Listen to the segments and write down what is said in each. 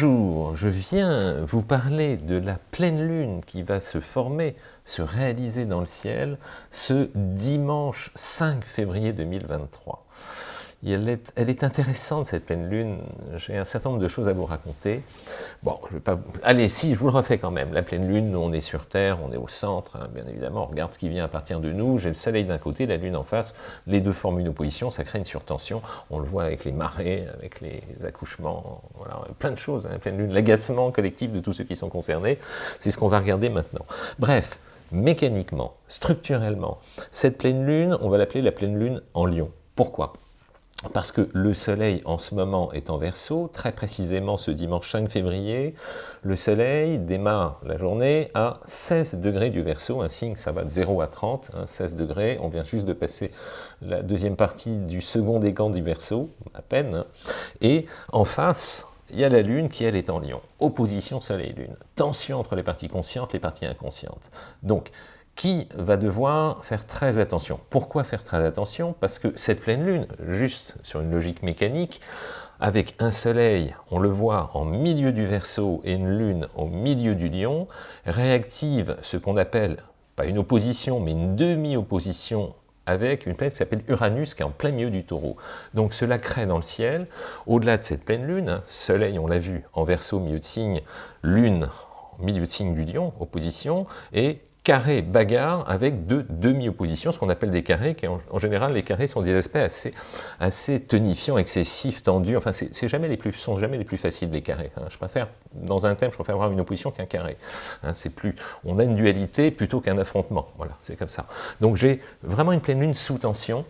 Bonjour, je viens vous parler de la pleine lune qui va se former, se réaliser dans le ciel ce dimanche 5 février 2023 elle est, intéressante cette pleine lune, j'ai un certain nombre de choses à vous raconter. Bon, je vais pas... Allez, si, je vous le refais quand même. La pleine lune, on est sur Terre, on est au centre, hein, bien évidemment, on regarde ce qui vient à partir de nous, j'ai le soleil d'un côté, la lune en face, les deux forment une opposition, ça crée une surtension, on le voit avec les marées, avec les accouchements, voilà, plein de choses, hein, pleine lune, l'agacement collectif de tous ceux qui sont concernés, c'est ce qu'on va regarder maintenant. Bref, mécaniquement, structurellement, cette pleine lune, on va l'appeler la pleine lune en lion. Pourquoi? Parce que le soleil en ce moment est en verso, très précisément ce dimanche 5 février, le soleil démarre la journée à 16 degrés du verso, un signe ça va de 0 à 30, 16 hein, degrés, on vient juste de passer la deuxième partie du second décan du verso, à peine, hein. et en face, il y a la Lune qui, elle, est en lion. Opposition Soleil-Lune. Tension entre les parties conscientes les parties inconscientes. Qui va devoir faire très attention. Pourquoi faire très attention? Parce que cette pleine lune, juste sur une logique mécanique, avec un soleil, on le voit, en milieu du Verseau et une lune au milieu du lion, réactive ce qu'on appelle, pas une opposition, mais une demi-opposition avec une planète qui s'appelle Uranus, qui est en plein milieu du taureau. Donc cela crée dans le ciel, au-delà de cette pleine lune, hein, soleil, on l'a vu, en Verseau, milieu de signe, lune, milieu de signe du lion, opposition, et carré bagarre avec deux demi-oppositions, ce qu'on appelle des carrés, qui en, général les carrés sont des aspects assez, assez tonifiants, excessifs, tendus, enfin c'est jamais les plus, sont jamais les plus faciles les carrés. Hein. Je préfère, dans un thème, je préfère avoir une opposition qu'un carré. Hein. c'est plus, on a une dualité plutôt qu'un affrontement, voilà, c'est comme ça. Donc j'ai vraiment une pleine lune sous tension,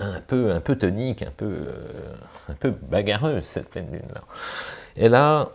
un peu, un peu tonique, un peu, euh, un peu bagarreuse cette pleine lune là. Et là,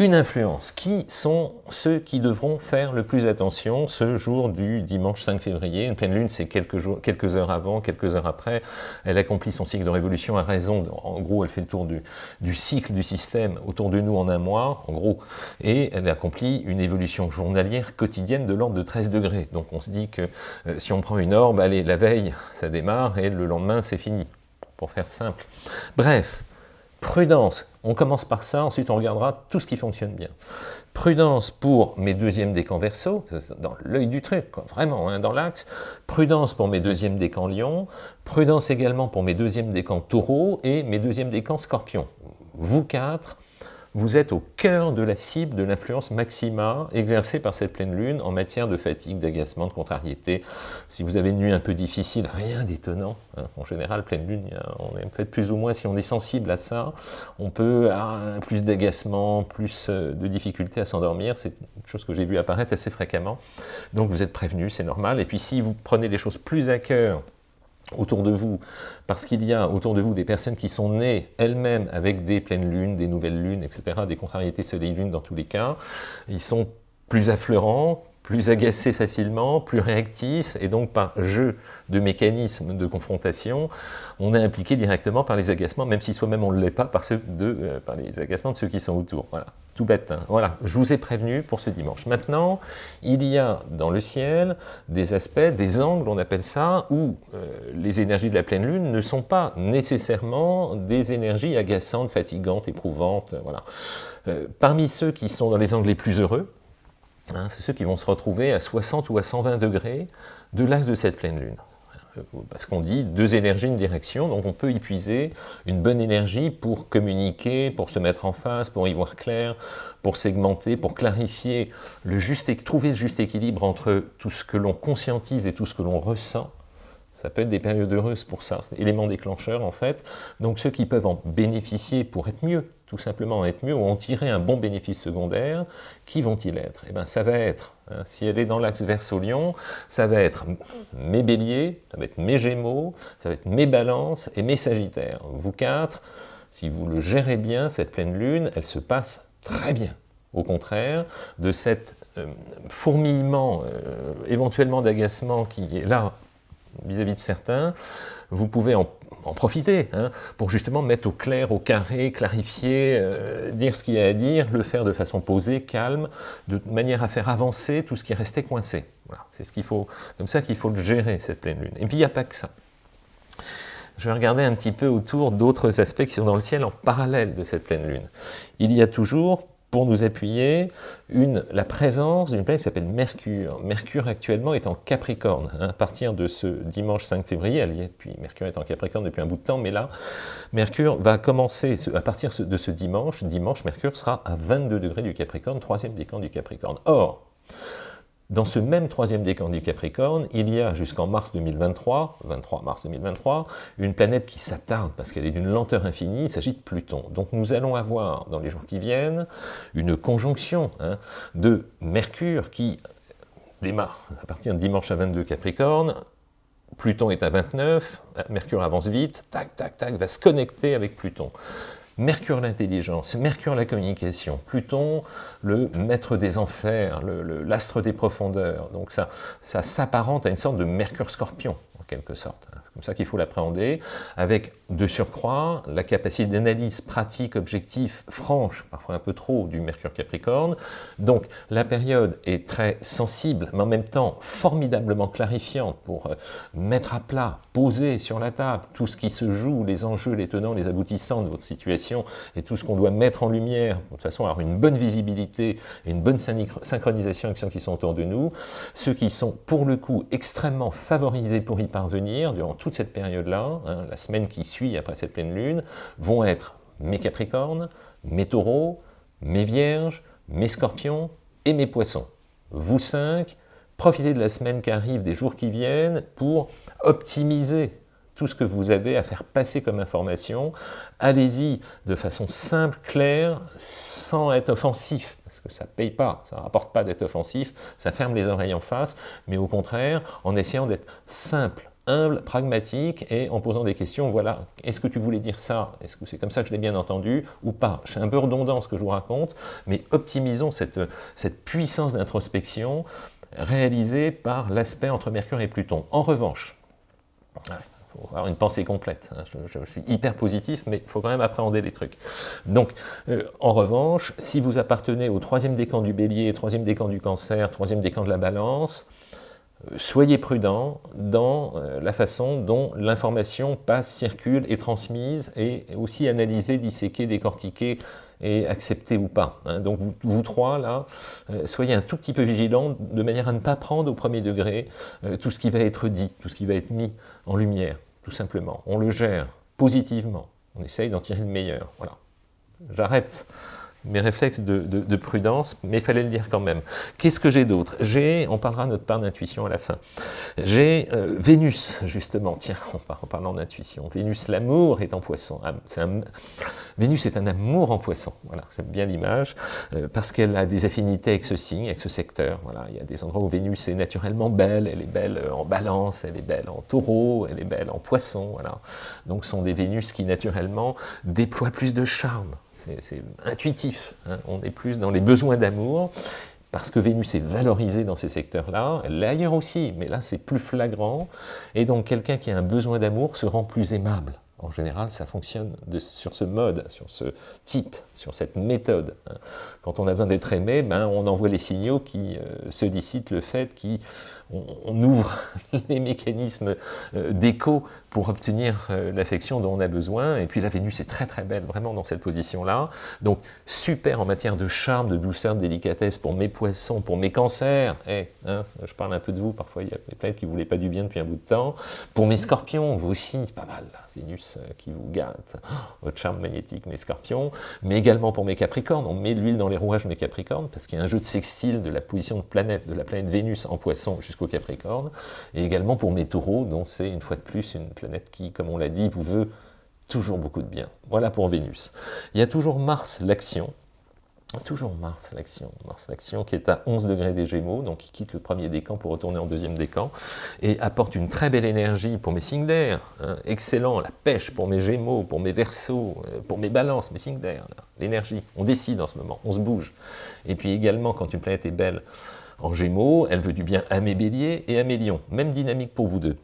une influence. Qui sont ceux qui devront faire le plus attention ce jour du dimanche 5 février? Une pleine lune, c'est quelques, jours, quelques heures avant, quelques heures après. Elle accomplit son cycle de révolution à raison, en gros, elle fait le tour du, cycle du système autour de nous en un mois, en gros, et elle accomplit une évolution journalière quotidienne de l'ordre de 13 degrés. Donc on se dit que euh, si on prend une orbe, allez, la veille, ça démarre, et le lendemain, c'est fini, pour faire simple. Bref, Prudence, on commence par ça, ensuite on regardera tout ce qui fonctionne bien. Prudence pour mes deuxièmes décans verso, dans l'œil du truc, vraiment, hein, dans l'axe. Prudence pour mes deuxièmes décans lion. Prudence également pour mes deuxièmes décans taureau et mes deuxièmes décans scorpion. Vous quatre, vous êtes au cœur de la cible de l'influence maxima exercée par cette pleine lune en matière de fatigue, d'agacement, de contrariété. Si vous avez une nuit un peu difficile, rien d'étonnant. Hein. En général, pleine lune, on est peut-être plus ou moins, si on est sensible à ça, on peut avoir plus d'agacement, plus euh, de difficultés à s'endormir. C'est une chose que j'ai vu apparaître assez fréquemment. Donc vous êtes prévenu, c'est normal. Et puis si vous prenez les choses plus à cœur, autour de vous, parce qu'il y a autour de vous des personnes qui sont nées elles-mêmes avec des pleines lunes, des nouvelles lunes, etc., des contrariétés soleil-lune dans tous les cas, ils sont plus affleurants, plus agacé facilement, plus réactif, et donc par jeu de mécanismes de confrontation, on est impliqué directement par les agacements, même si soi-même on ne l'est pas par, ceux de, euh, par les agacements de ceux qui sont autour. Voilà, tout bête. Hein. Voilà, je vous ai prévenu pour ce dimanche. Maintenant, il y a dans le ciel des aspects, des angles, on appelle ça, où euh, les énergies de la pleine lune ne sont pas nécessairement des énergies agaçantes, fatigantes, éprouvantes. Voilà. Euh, parmi ceux qui sont dans les angles les plus heureux, Hein, c'est ceux qui vont se retrouver à 60 ou à 120 degrés de l'axe de cette pleine lune. Parce qu'on dit deux énergies, une direction, donc on peut y puiser une bonne énergie pour communiquer, pour se mettre en face, pour y voir clair, pour segmenter, pour clarifier, le juste, trouver le juste équilibre entre tout ce que l'on conscientise et tout ce que l'on ressent, ça peut être des périodes heureuses pour ça, élément déclencheur en fait. Donc ceux qui peuvent en bénéficier pour être mieux, tout simplement être mieux, ou en tirer un bon bénéfice secondaire, qui vont-ils être? Eh bien ça va être, hein, si elle est dans l'axe verso-lion, ça va être mes béliers, ça va être mes gémeaux, ça va être mes balances et mes sagittaires. Vous quatre, si vous le gérez bien, cette pleine lune, elle se passe très bien. Au contraire, de cet euh, fourmillement, euh, éventuellement d'agacement qui est là vis-à-vis de certains, vous pouvez en, profiter hein, pour justement mettre au clair, au carré, clarifier, euh, dire ce qu'il y a à dire, le faire de façon posée, calme, de manière à faire avancer tout ce qui restait coincé. Voilà, c'est ce qu'il faut, comme ça qu'il faut le gérer, cette pleine lune. Et puis il n'y a pas que ça. je vais regarder un petit peu autour d'autres aspects qui sont dans le ciel en parallèle de cette pleine lune. Il y a toujours, pour nous appuyer, la présence d'une planète qui s'appelle Mercure. Mercure actuellement est en Capricorne. Hein, à partir de ce dimanche 5 février, elle y puis Mercure est en Capricorne depuis un bout de temps, mais là, Mercure va commencer, à partir de ce dimanche, dimanche, Mercure sera à 22 degrés du Capricorne, troisième décan du Capricorne. Or, dans ce même troisième décan du Capricorne, il y a jusqu'en mars 2023, 23 mars 2023, une planète qui s'attarde parce qu'elle est d'une lenteur infinie, il s'agit de Pluton. Donc nous allons avoir, dans les jours qui viennent, une conjonction hein, de Mercure qui démarre à partir de dimanche à 22 Capricorne, Pluton est à 29, Mercure avance vite, tac, tac, tac, va se connecter avec Pluton. Mercure l'intelligence, Mercure la communication, Pluton le maître des enfers, l'astre des profondeurs. Donc ça, ça s'apparente à une sorte de Mercure scorpion, en quelque sorte comme ça qu'il faut l'appréhender, avec de surcroît la capacité d'analyse pratique, objectif, franche, parfois un peu trop, du Mercure Capricorne. Donc la période est très sensible, mais en même temps formidablement clarifiante pour euh, mettre à plat, poser sur la table tout ce qui se joue, les enjeux, les tenants, les aboutissants de votre situation, et tout ce qu'on doit mettre en lumière, de façon à avoir une bonne visibilité et une bonne synchronisation avec ceux qui sont autour de nous, ceux qui sont pour le coup extrêmement favorisés pour y parvenir durant toute cette période-là, hein, la semaine qui suit après cette pleine lune, vont être mes Capricornes, mes Taureaux, mes Vierges, mes Scorpions et mes Poissons. Vous cinq, profitez de la semaine qui arrive, des jours qui viennent, pour optimiser tout ce que vous avez à faire passer comme information. Allez-y de façon simple, claire, sans être offensif, parce que ça ne paye pas, ça ne rapporte pas d'être offensif, ça ferme les oreilles en face, mais au contraire, en essayant d'être simple, humble, pragmatique, et en posant des questions, voilà, est-ce que tu voulais dire ça? Est-ce que c'est comme ça que je l'ai bien entendu ou pas? C'est un peu redondant ce que je vous raconte, mais optimisons cette, cette puissance d'introspection réalisée par l'aspect entre Mercure et Pluton. En revanche, faut avoir une pensée complète. Hein, je, suis hyper positif, mais il faut quand même appréhender les trucs. Donc, euh, en revanche, si vous appartenez au troisième décan du bélier, troisième décan du cancer, troisième décan de la balance, soyez prudents dans euh, la façon dont l'information passe, circule, est transmise, et aussi analysée, disséquée, décortiquée et acceptée ou pas. Hein. Donc vous, trois, là, euh, soyez un tout petit peu vigilants de manière à ne pas prendre au premier degré euh, tout ce qui va être dit, tout ce qui va être mis en lumière, tout simplement. On le gère positivement, on essaye d'en tirer le meilleur. Voilà. J'arrête mes réflexes de, prudence, mais il fallait le dire quand même. Qu'est-ce que j'ai d'autre? J'ai, on parlera de notre part d'intuition à la fin, j'ai euh, Vénus, justement, tiens, en parlant d'intuition, Vénus, l'amour est en poisson, ah, Vénus est un amour en poisson, voilà, j'aime bien l'image, euh, parce qu'elle a des affinités avec ce signe, avec ce secteur, voilà, il y a des endroits où Vénus est naturellement belle, elle est belle en balance, elle est belle en taureau, elle est belle en poisson, voilà, donc ce sont des Vénus qui naturellement déploient plus de charme, c'est intuitif, hein. on est plus dans les besoins d'amour, parce que Vénus est valorisée dans ces secteurs-là, elle l'est ailleurs aussi, mais là c'est plus flagrant, et donc quelqu'un qui a un besoin d'amour se rend plus aimable. En général, ça fonctionne sur ce mode, sur ce type, sur cette méthode. Hein. Quand on a besoin d'être aimé, ben, on envoie les signaux qui euh, sollicitent le fait qu'on ouvre les mécanismes euh, d'écho pour obtenir euh, l'affection dont on a besoin. Et puis la Vénus est très très belle, vraiment dans cette position-là. Donc super en matière de charme, de douceur, de délicatesse pour mes poissons, pour mes cancers. Eh, hein, je parle un peu de vous, parfois il y a des planètes qui ne voulaient pas du bien depuis un bout de temps. Pour mes scorpions, vous aussi, pas mal, Vénus euh, qui vous gâte, oh, votre charme magnétique, mes scorpions. Mais également pour mes capricornes, on met de l'huile dans les rouages mes capricornes, parce qu'il y a un jeu de sextile de la position de planète, de la planète Vénus en poisson jusqu'au capricorne. Et également pour mes taureaux, dont c'est une fois de plus une planète qui, comme on l'a dit, vous veut toujours beaucoup de bien. Voilà pour Vénus. Il y a toujours Mars, l'action. Toujours Mars, l'action. Mars, l'action qui est à 11 degrés des Gémeaux, donc qui quitte le premier décan pour retourner en deuxième décan, et apporte une très belle énergie pour mes signes d'air. Hein. excellent, la pêche pour mes Gémeaux, pour mes Verseaux, euh, pour mes Balances, mes signes d'air. L'énergie, on décide en ce moment, on se bouge. Et puis également, quand une planète est belle en Gémeaux, elle veut du bien à mes Béliers et à mes Lions. Même dynamique pour vous deux.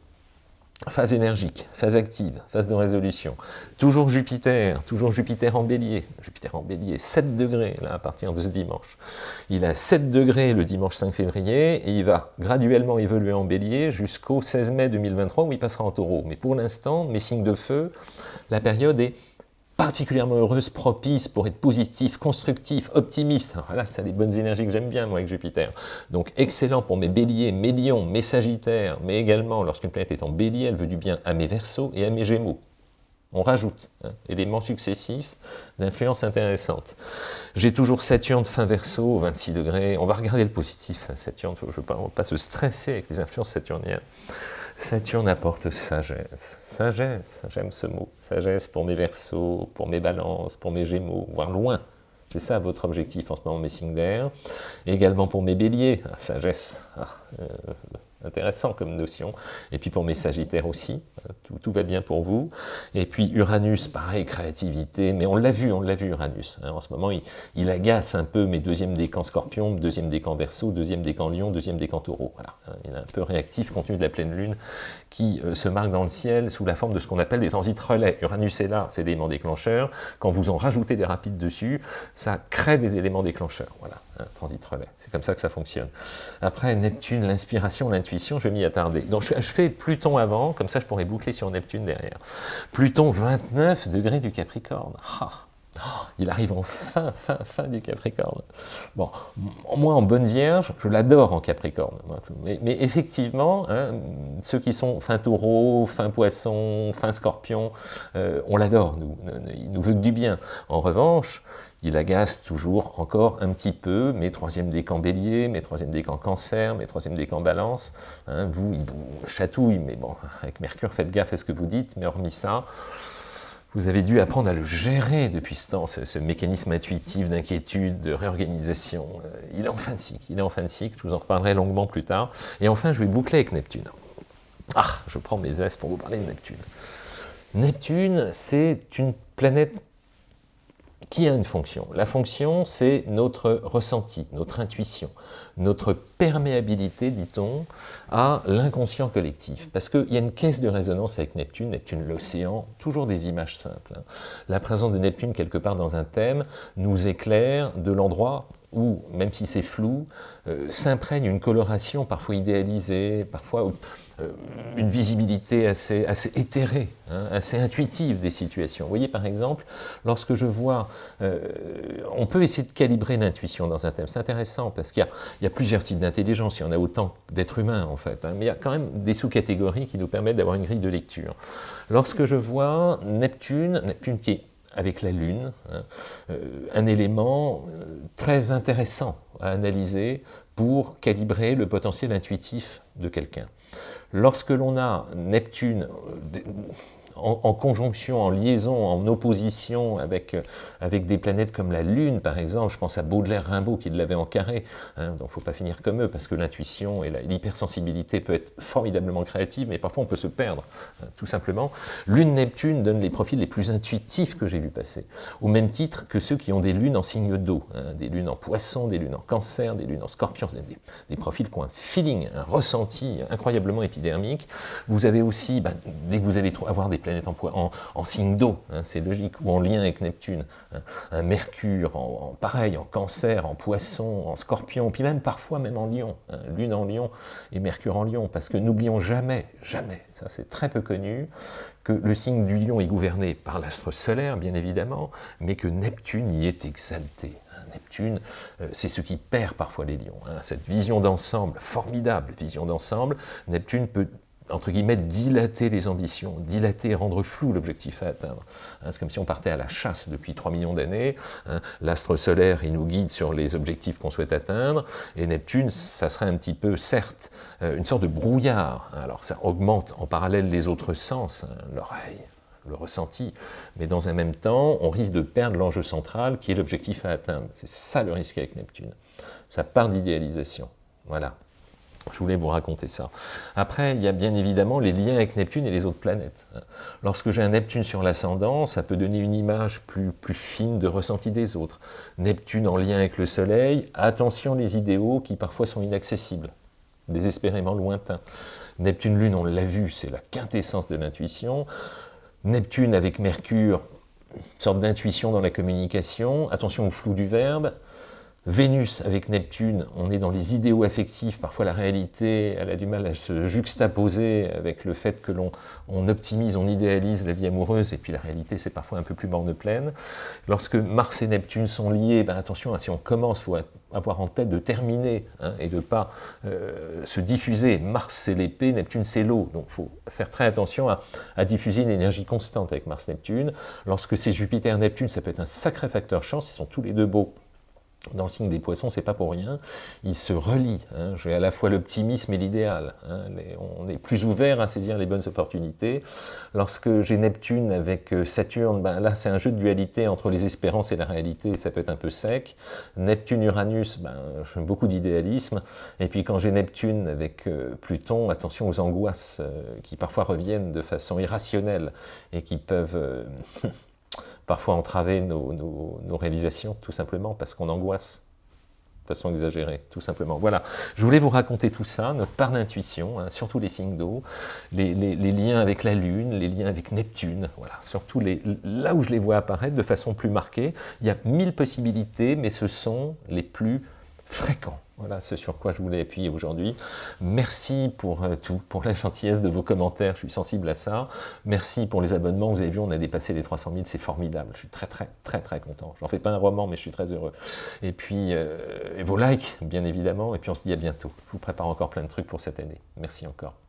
phase énergique, phase active, phase de résolution. Toujours Jupiter, toujours Jupiter en bélier. Jupiter en bélier, 7 degrés là, à partir de ce dimanche. Il a 7 degrés le dimanche 5 février et il va graduellement évoluer en bélier jusqu'au 16 mai 2023 où il passera en taureau. Mais pour l'instant, mes signes de feu, la période est particulièrement heureuse, propice pour être positif, constructif, optimiste. voilà, c'est des bonnes énergies que j'aime bien, moi, avec Jupiter. Donc, excellent pour mes béliers, mes lions, mes sagittaires, mais également, lorsqu'une planète est en bélier, elle veut du bien à mes versos et à mes gémeaux. On rajoute, hein, éléments successifs d'influence intéressante. J'ai toujours Saturne fin verso, 26 degrés. On va regarder le positif, hein, Saturne, je ne veux pas se stresser avec les influences saturniennes. Saturne apporte sagesse. Sagesse, j'aime ce mot. Sagesse pour mes versos, pour mes balances, pour mes gémeaux, voire loin. C'est ça votre objectif en ce moment, mes signes d'air. Également pour mes béliers, ah, sagesse. Ah, euh, intéressant comme notion. Et puis pour mes sagittaires aussi, hein, tout, va bien pour vous. Et puis Uranus, pareil, créativité, mais on l'a vu, on l'a vu Uranus. Hein. en ce moment, il, agace un peu mes deuxièmes décans scorpion, deuxième décan verso, deuxième décan lion, deuxième décan taureau. Voilà, il est un peu réactif compte tenu de la pleine lune qui euh, se marque dans le ciel sous la forme de ce qu'on appelle des transits relais. Uranus est là, c'est des éléments déclencheurs. Quand vous en rajoutez des rapides dessus, ça crée des éléments déclencheurs. Voilà, transit relais. C'est comme ça que ça fonctionne. Après, Neptune, l'inspiration, l'intuition, je vais m'y attarder. Donc je, fais Pluton avant, comme ça je pourrais boucler sur Neptune derrière. Pluton, 29 degrés du Capricorne. Ah, il arrive en fin, fin, fin du Capricorne. Bon, moi en bonne vierge, je l'adore en Capricorne. Mais, effectivement, hein, ceux qui sont fin taureau, fin poisson, fin scorpion, euh, on l'adore, nous, il nous veut que du bien. En revanche, il agace toujours encore un petit peu mes troisième décans bélier, mes troisième décans cancer, mes troisième décans balance. Hein, vous, il vous chatouille, mais bon, avec Mercure, faites gaffe à ce que vous dites, mais hormis ça, vous avez dû apprendre à le gérer depuis ce temps, ce, mécanisme intuitif d'inquiétude, de réorganisation. Euh, il est en fin de cycle, il est en fin de cycle, je vous en reparlerai longuement plus tard. Et enfin, je vais boucler avec Neptune. Ah, je prends mes aises pour vous parler de Neptune. Neptune, c'est une planète qui a une fonction? La fonction, c'est notre ressenti, notre intuition, notre perméabilité, dit-on, à l'inconscient collectif. Parce qu'il y a une caisse de résonance avec Neptune, Neptune l'océan, toujours des images simples. Hein. La présence de Neptune quelque part dans un thème nous éclaire de l'endroit où, même si c'est flou, euh, s'imprègne une coloration parfois idéalisée, parfois euh, une visibilité assez, assez éthérée, hein, assez intuitive des situations. Vous voyez par exemple, lorsque je vois, euh, on peut essayer de calibrer l'intuition dans un thème, c'est intéressant parce qu'il y, a plusieurs types d'intelligence, il y en a autant d'êtres humains en fait, hein, mais il y a quand même des sous-catégories qui nous permettent d'avoir une grille de lecture. Lorsque je vois Neptune, Neptune qui est avec la Lune, hein, euh, un élément très intéressant à analyser pour calibrer le potentiel intuitif de quelqu'un. Lorsque l'on a Neptune en, conjonction, en liaison, en opposition avec, euh, avec des planètes comme la Lune, par exemple, je pense à Baudelaire-Rimbaud qui l'avait en carré, hein, donc faut pas finir comme eux, parce que l'intuition et l'hypersensibilité peut être formidablement créative, mais parfois on peut se perdre, hein, tout simplement. Lune-Neptune donne les profils les plus intuitifs que j'ai vu passer, au même titre que ceux qui ont des lunes en signe d'eau, hein, des lunes en poisson, des lunes en cancer, des lunes en scorpion, des, des profils qui ont un feeling, un ressenti incroyablement épidermique. Vous avez aussi, bah, dès que vous allez avoir des planète en, signe d'eau, hein, c'est logique, ou en lien avec Neptune. Hein. un Mercure, en, pareil, en cancer, en poisson, en scorpion, puis même parfois même en lion, hein, lune en lion et Mercure en lion, parce que n'oublions jamais, jamais, ça c'est très peu connu, que le signe du lion est gouverné par l'astre solaire, bien évidemment, mais que Neptune y est exalté. Neptune, euh, c'est ce qui perd parfois les lions. Cette vision d'ensemble, formidable vision d'ensemble, Neptune peut entre guillemets, dilater les ambitions, dilater, rendre flou l'objectif à atteindre. Hein, c'est comme si on partait à la chasse depuis 3 millions d'années, hein. l'astre solaire, il nous guide sur les objectifs qu'on souhaite atteindre, et Neptune, ça serait un petit peu, certes, euh, une sorte de brouillard. Alors ça augmente en parallèle les autres sens, hein, l'oreille, le ressenti, mais dans un même temps, on risque de perdre l'enjeu central qui est l'objectif à atteindre. C'est ça le risque avec Neptune. Ça part d'idéalisation. Voilà. Je voulais vous raconter ça. Après, il y a bien évidemment les liens avec Neptune et les autres planètes. Lorsque j'ai un Neptune sur l'ascendant, ça peut donner une image plus, fine de ressenti des autres. Neptune en lien avec le Soleil, attention les idéaux qui parfois sont inaccessibles, désespérément lointains. Neptune Lune, on l'a vu, c'est la quintessence de l'intuition. Neptune avec Mercure, une sorte d'intuition dans la communication. Attention au flou du verbe. Vénus avec Neptune, on est dans les idéaux affectifs, parfois la réalité, elle a du mal à se juxtaposer avec le fait que l'on on optimise, on idéalise la vie amoureuse, et puis la réalité c'est parfois un peu plus morne pleine. Lorsque Mars et Neptune sont liés, ben attention, hein, si on commence, il faut avoir en tête de terminer, hein, et de ne pas euh, se diffuser. Mars c'est l'épée, Neptune c'est l'eau, donc il faut faire très attention à, à diffuser une énergie constante avec Mars-Neptune. Lorsque c'est Jupiter-Neptune, ça peut être un sacré facteur chance, ils sont tous les deux beaux dans le signe des poissons, c'est pas pour rien, il se relie. Hein. J'ai à la fois l'optimisme et l'idéal. Hein. On est plus ouvert à saisir les bonnes opportunités. Lorsque j'ai Neptune avec euh, Saturne, ben là c'est un jeu de dualité entre les espérances et la réalité, ça peut être un peu sec. Neptune-Uranus, ben, j'ai beaucoup d'idéalisme. Et puis quand j'ai Neptune avec euh, Pluton, attention aux angoisses euh, qui parfois reviennent de façon irrationnelle et qui peuvent parfois entraver nos, réalisations, tout simplement, parce qu'on angoisse de façon exagérée, tout simplement. Voilà, je voulais vous raconter tout ça, notre part d'intuition, hein, surtout les signes d'eau, les, liens avec la Lune, les liens avec Neptune, voilà, surtout là où je les vois apparaître de façon plus marquée. Il y a mille possibilités, mais ce sont les plus fréquents. Voilà ce sur quoi je voulais appuyer aujourd'hui. Merci pour euh, tout, pour la gentillesse de vos commentaires, je suis sensible à ça. Merci pour les abonnements, vous avez vu, on a dépassé les 300 000, c'est formidable. Je suis très très très très content. J'en fais pas un roman, mais je suis très heureux. Et puis, euh, vos likes, bien évidemment, et puis on se dit à bientôt. Je vous prépare encore plein de trucs pour cette année. Merci encore.